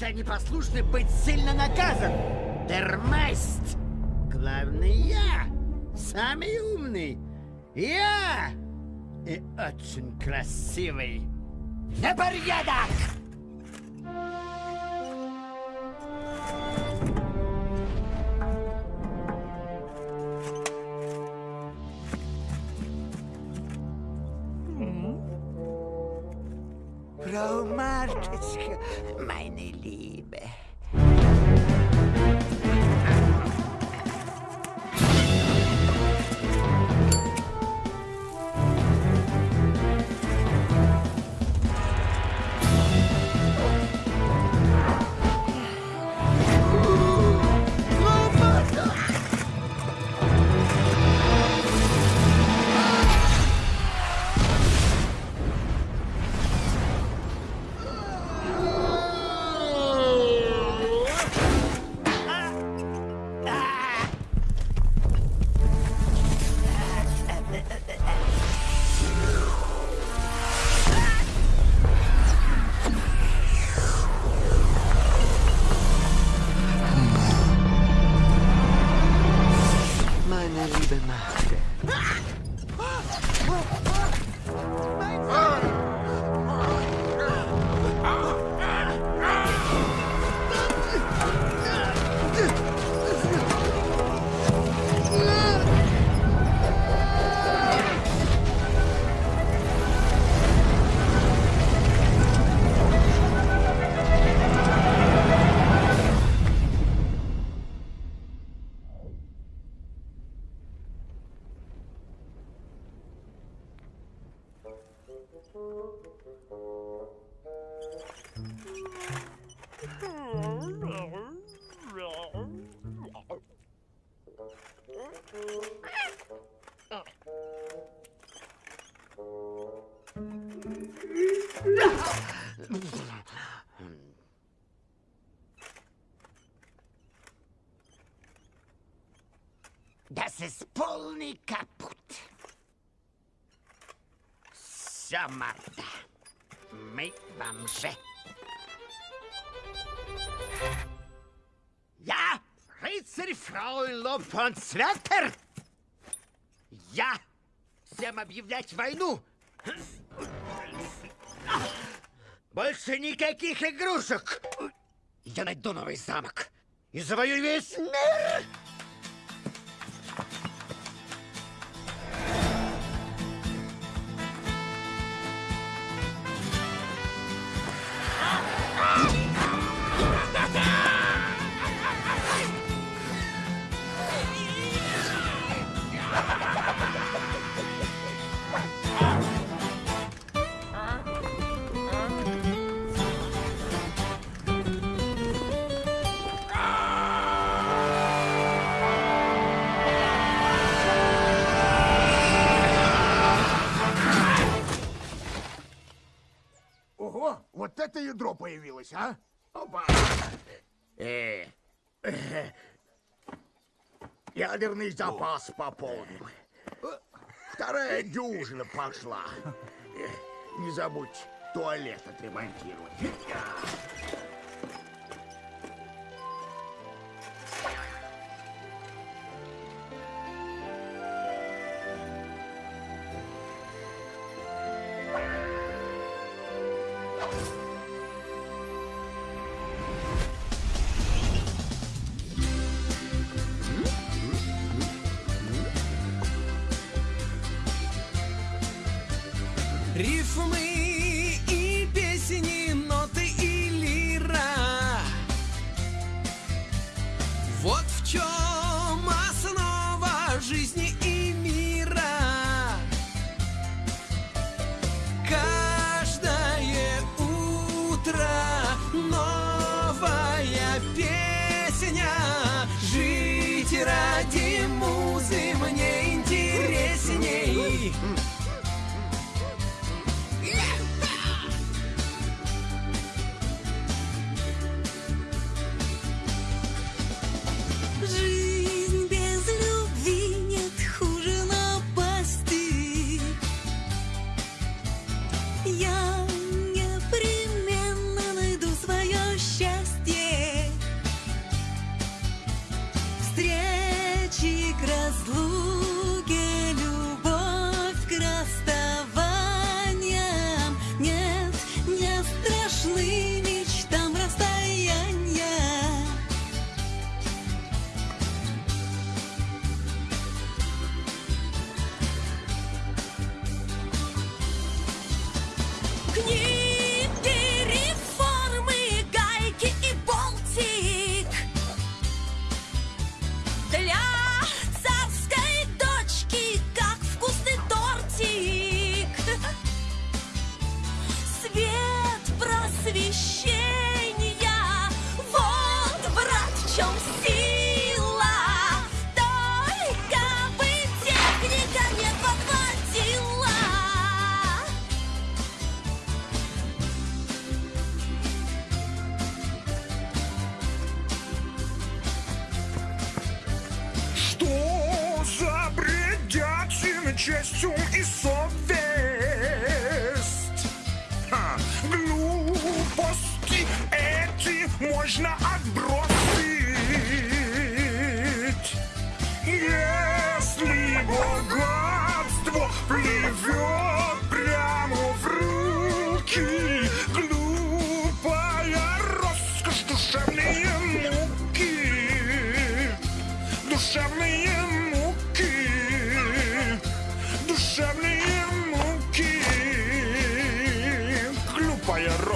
за непослушный быть сильно наказан. Дермест. Главный я. Самый умный. Я. И очень красивый. На порядок! Das ist полный капут. Все, Марта. Мы бомжи. Я рыцарь Фрауенлоп фон Цветтер. Я всем объявлять войну. Больше никаких игрушек. Я найду новый замок и завоюю весь мир. Ядро появилось, а? Опа! Э, Ядерный запас пополним. Вторая дюжина пошла. Э, Не забудь туалет отремонтировать.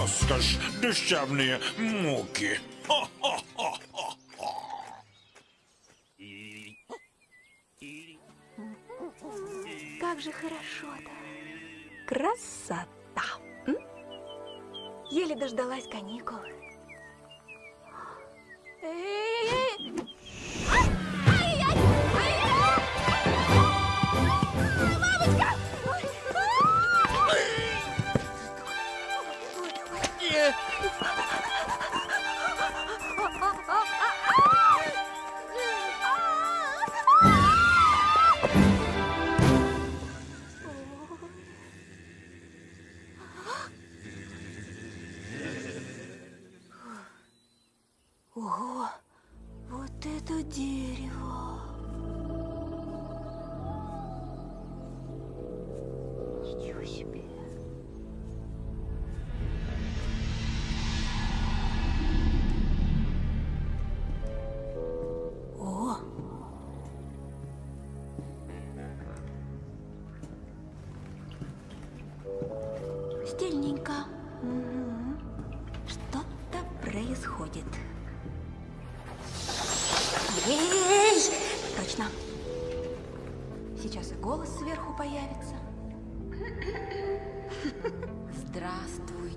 Роскошь, душевные муки. Как же хорошо-то. Красота. Еле дождалась каникул. Эй-эй-эй! Ай! Это дерево!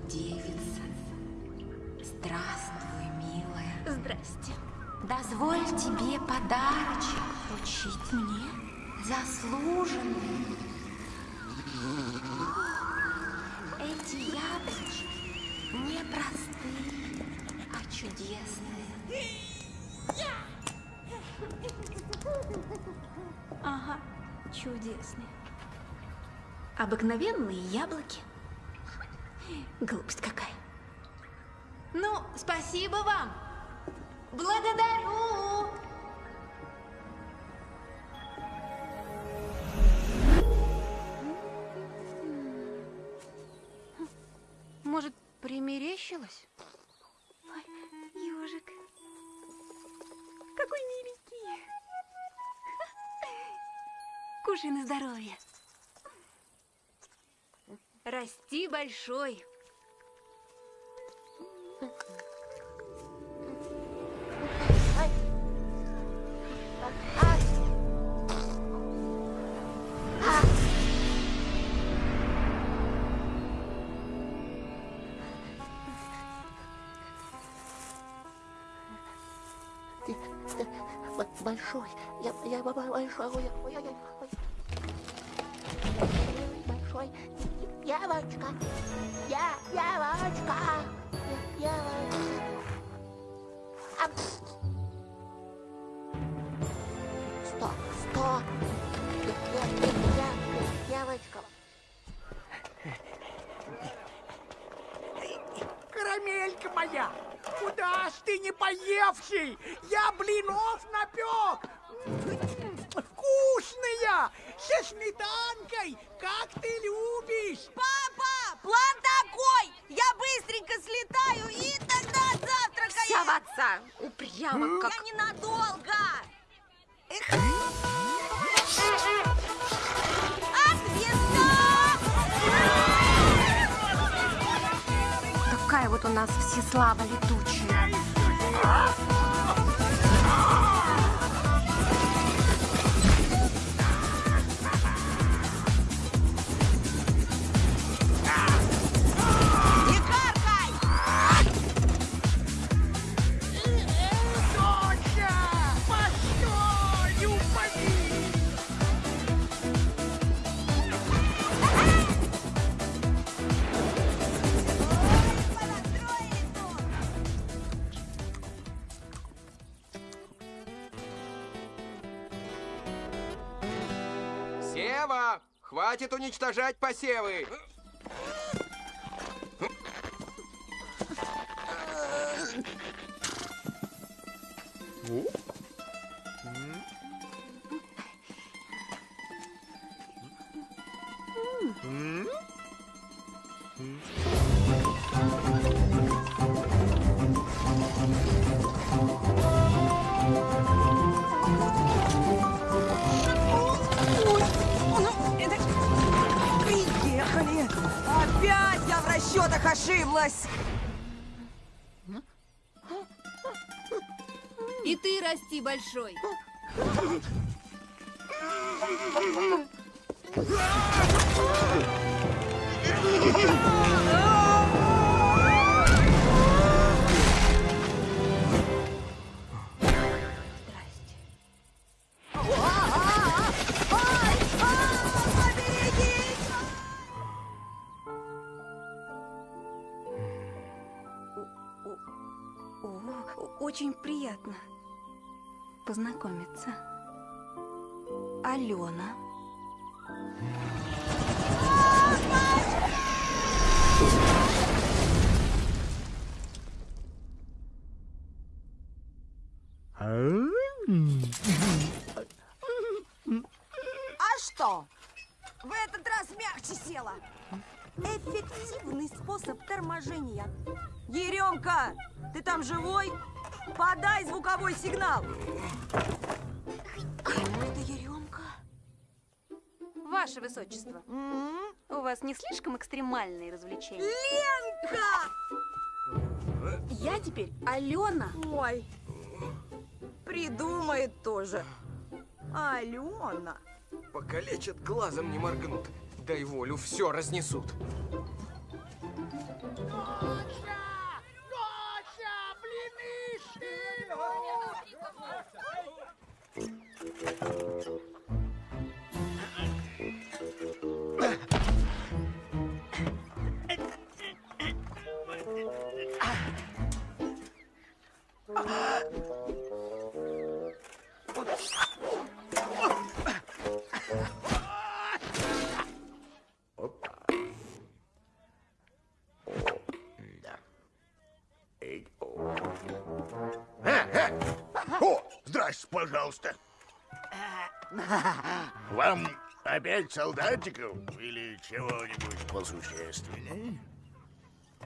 Девица. Здравствуй, милая. Здрасте. Дозволь тебе подарочек вручить мне. Заслуженный. Эти яблочки не простые, а чудесные. Ага, чудесные. Обыкновенные яблоки. Глупость какая. Ну, спасибо вам. Благодарю. Может, примерещилось? Ой, ежик. Какой миленький. Кушай на здоровье. Расти большой. Большой, я, я большой, ой, ой, ой, девочка, я, девочка, я, девочка. А, пс. Стоп, стоп, я, я, я, я, девочка. Карамелька моя, куда ж ты не поевший? Я блинов напек. Вкусные, со сметанкой, как ты любишь. Папа, план такой! Я быстренько слетаю и тогда завтракаем! Вся в отца. Упрямо как... Я ненадолго! Эх. Какая вот у нас всеслава летучая. Хватит уничтожать посевы. Большой. Познакомиться. Алена. А что? В этот раз мягче села. Эффективный способ торможения. Еремка, ты там живой? Подай звуковой сигнал. Ваше Высочество, у вас не слишком экстремальные развлечения? Ленка! Я теперь Алена. Ой, придумает тоже. Алена. Покалечат, глазом не моргнут. Дай волю, все разнесут. Доча! Пожалуйста. Вам опять солдатиков или чего-нибудь посущественнее?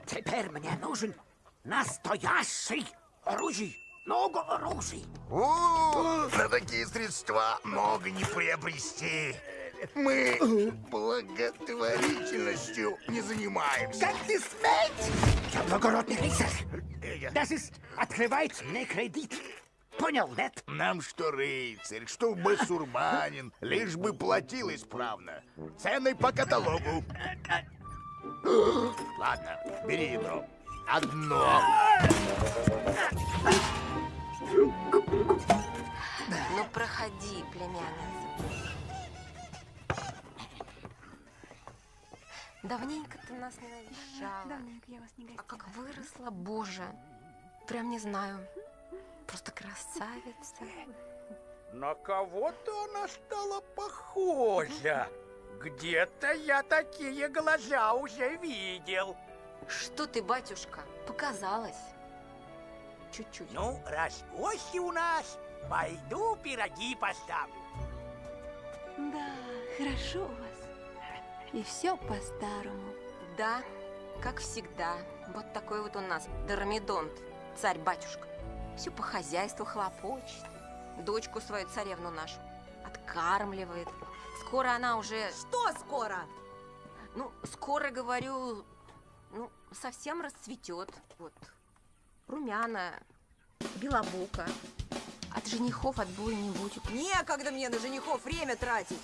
Теперь мне нужен настоящий оружие. Много оружия. О, на такие средства много не приобрести. Мы благотворительностью не занимаемся. Как ты смеешь? Я благородный рыцарь. Das ist открывает мне кредит. Понял, нет? Нам что рыцарь, что басурманин, лишь бы платил исправно. Цены по каталогу. Ладно, бери ядро. Одно. Ну, проходи, племянница. Давненько ты нас не навещала. Давненько я вас не А гостила. как выросла, боже. Прям не знаю. Просто красавица. На кого-то она стала похожа. Где-то я такие глаза уже видел. Что ты, батюшка? Показалось. Чуть-чуть. Ну, раз гости у нас, пойду пироги поставлю. Да, хорошо у вас. И все по-старому. Да, как всегда. Вот такой вот у нас Дормидонт, царь-батюшка. Все по хозяйству хлопочет. Дочку свою царевну нашу откармливает. Скоро она уже, Что скоро? ну, скоро, говорю, ну, совсем расцветет. Вот. Румяна, белобука. От женихов отбоя не будет. Некогда мне на женихов время тратить.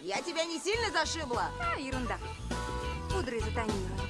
Я тебя не сильно зашибла? А, ерунда. Пудрой затонируем.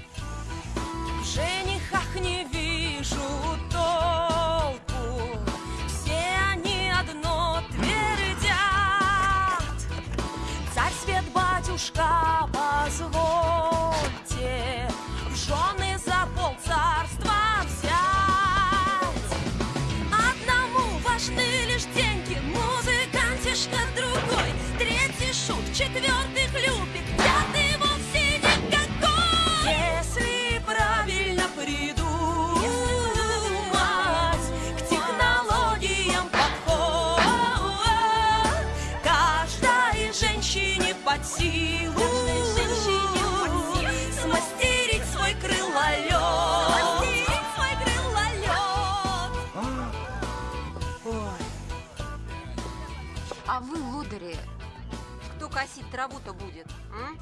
Косить траву-то будет? м?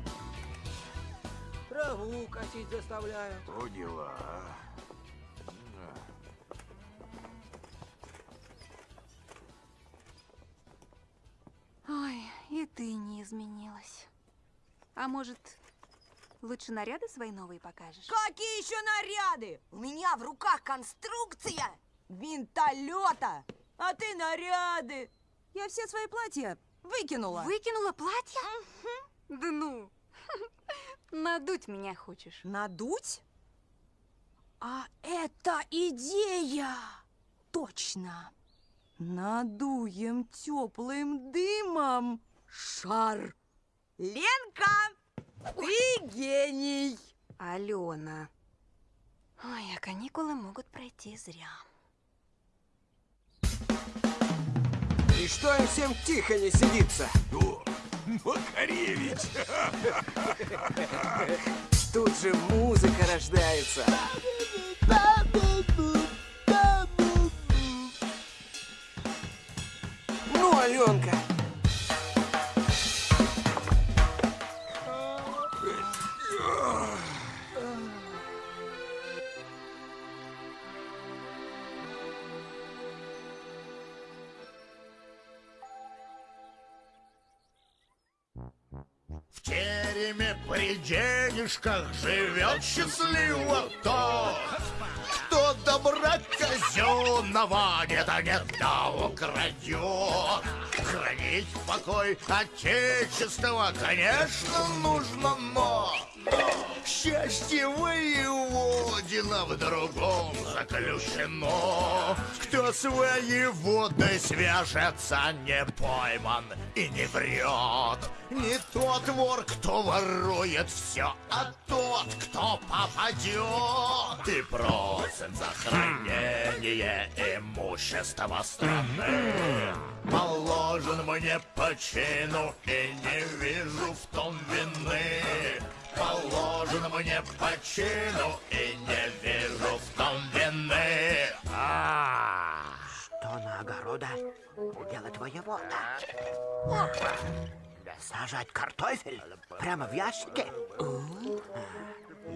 Траву косить заставляют. То дела. Ой, и ты не изменилась. А может, лучше наряды свои новые покажешь? Какие еще наряды? У меня в руках конструкция винтолета, а ты наряды. Я все свои платья выкинула. Выкинула платье? Да ну, надуть меня хочешь. Надуть? А это идея! Точно! Надуем теплым дымом шар. Ленка, ты гений! Алена. Ой, а каникулы могут пройти зря. Что им всем тихо не сидится? О, Макаревич! Тут же музыка рождается. Ну, Аленка, тереме при денежках живет счастливо тот, кто добра казенного нет, а нет, да украдет. Хранить покой Отечества, конечно, нужно, но счастье воеводина в другом заключено. Кто своей водой свяжется, не пойман и не врет. Не тот вор, кто ворует все, а тот, кто попадет. И просит за хранение имущества страны. Положен мне по чину и не вижу в том вины. Положен мне по чину и не вижу в том вины. А, Что на огорода делать воевода? Сажать картофель прямо в ящике?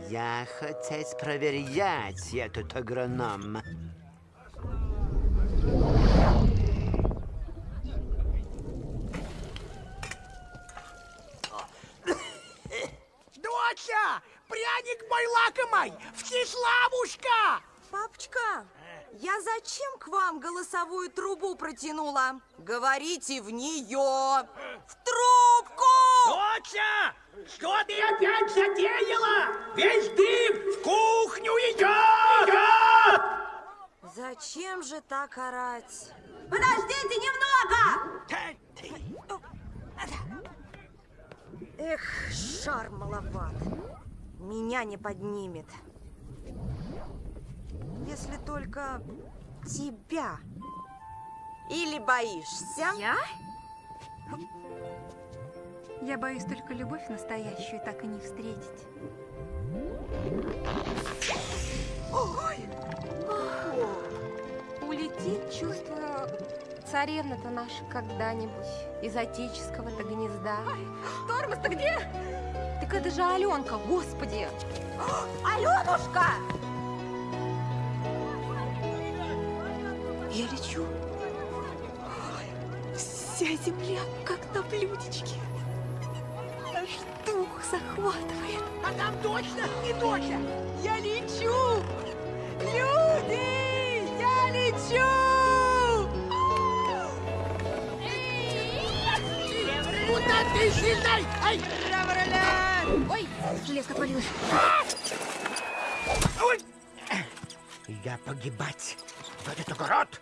Я хотеть проверять этот агроном. Доча, пряник мой лакомый, Всеславушка! Папочка, я зачем к вам голосовую трубу протянула? Говорите в нее! В трубку! Доча, что ты опять затеяла? Весь дым в кухню идет! Зачем же так орать? Подождите немного! Эх, шар маловат. Меня не поднимет. Если только тебя. Или боишься? Я? Я боюсь только любовь настоящую так и не встретить. Царевна-то наша когда-нибудь из отеческого-то гнезда. Тормоз-то где? Так это же Аленка, господи! Аленушка! Я лечу. Вся земля как на блюдечке. Аж дух захватывает. А там точно не доча! Я лечу! Люди! Я лечу! Куда ты слезай? Ай! Ой, железка отвалилась. Ой! Я погибать в этот огород?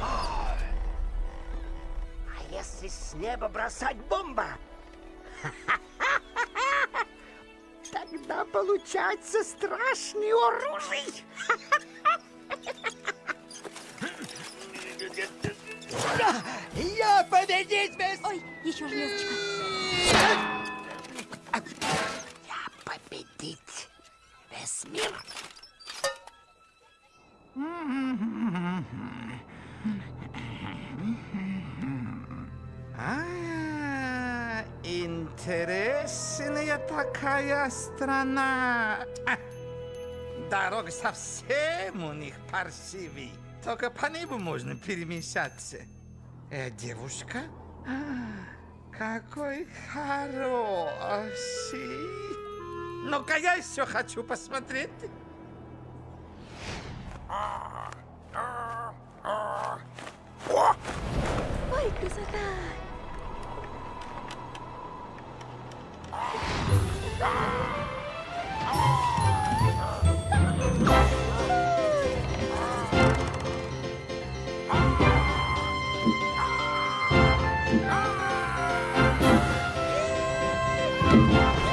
А если с неба бросать бомба? Тогда получается страшный оружие. Я победить без... Ой, еще железочка. Я победить весь мир. А, где такая страна? Дорога совсем у них паршивей. Только по небу можно перемещаться. Э, девушка? А, какой хороший. Ну-ка, я еще хочу посмотреть. Ой, красота! Эй!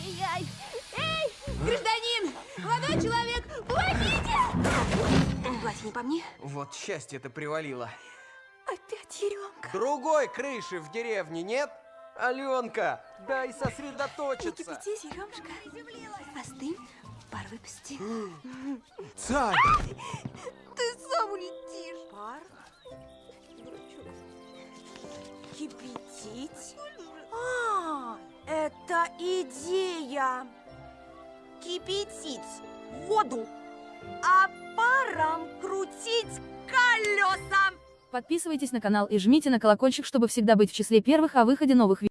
Ай-яй-яй! Эй, гражданин! Молодой человек, помогите! Платье не по мне? Вот счастье-то привалило. Опять еремка. Другой крыши в деревне нет? Аленка, дай Не сосредоточиться. кипятись, еремушка. Остынь, пар выпусти. Царь! Ты сам улетишь. Пар? Кипятить? А, это идея. Кипятить воду, а паром крутить колеса. Подписывайтесь на канал и жмите на колокольчик, чтобы всегда быть в числе первых о выходе новых видео.